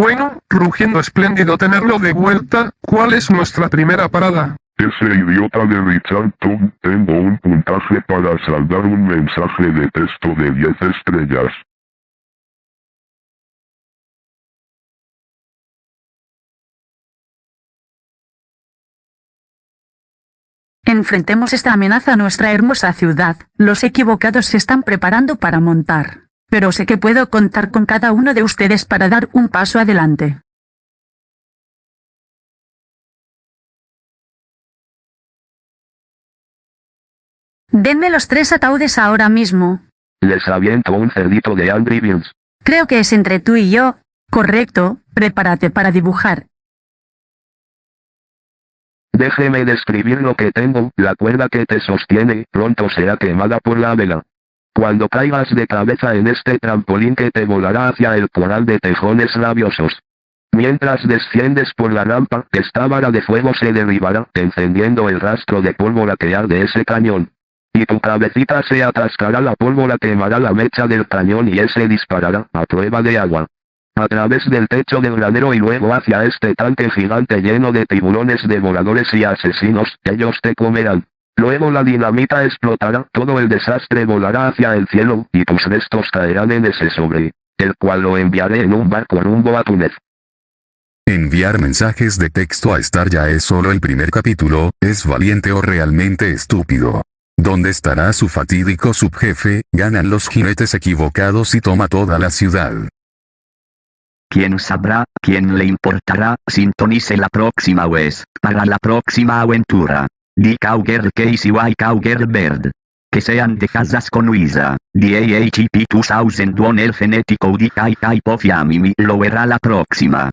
Bueno, rugiendo espléndido tenerlo de vuelta, ¿cuál es nuestra primera parada? Ese idiota de Richard Tom, tengo un puntaje para saldar un mensaje de texto de 10 estrellas. Enfrentemos esta amenaza a nuestra hermosa ciudad. Los equivocados se están preparando para montar. Pero sé que puedo contar con cada uno de ustedes para dar un paso adelante. Denme los tres ataúdes ahora mismo. Les aviento un cerdito de Angry Birds. Creo que es entre tú y yo. Correcto, prepárate para dibujar. Déjeme describir lo que tengo, la cuerda que te sostiene, pronto será quemada por la vela. Cuando caigas de cabeza en este trampolín que te volará hacia el coral de tejones rabiosos. Mientras desciendes por la rampa, esta vara de fuego se derribará, encendiendo el rastro de pólvora que arde ese cañón. Y tu cabecita se atascará la pólvora quemará la mecha del cañón y ese disparará, a prueba de agua. A través del techo del granero y luego hacia este tanque gigante lleno de tiburones devoradores y asesinos, ellos te comerán. Luego la dinamita explotará, todo el desastre volará hacia el cielo, y tus restos caerán en ese sobre, el cual lo enviaré en un barco rumbo a Túnez. Enviar mensajes de texto a Star ya es solo el primer capítulo, ¿es valiente o realmente estúpido? ¿Dónde estará su fatídico subjefe? Ganan los jinetes equivocados y toma toda la ciudad. ¿Quién sabrá? ¿Quién le importará? Sintonice la próxima vez, para la próxima aventura. Di Cowgirl Casey Y Cowgirl Bird. Que sean dejadas con Luisa. DAHP 2001 El genético Di Kai Kai Pofiamimi lo verá la próxima.